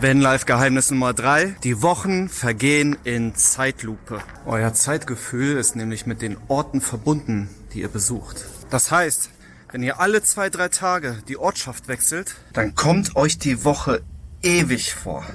Vanlife-Geheimnis Nummer drei: Die Wochen vergehen in Zeitlupe. Euer Zeitgefühl ist nämlich mit den Orten verbunden, die ihr besucht. Das heißt, wenn ihr alle zwei, drei Tage die Ortschaft wechselt, dann kommt euch die Woche ewig vor.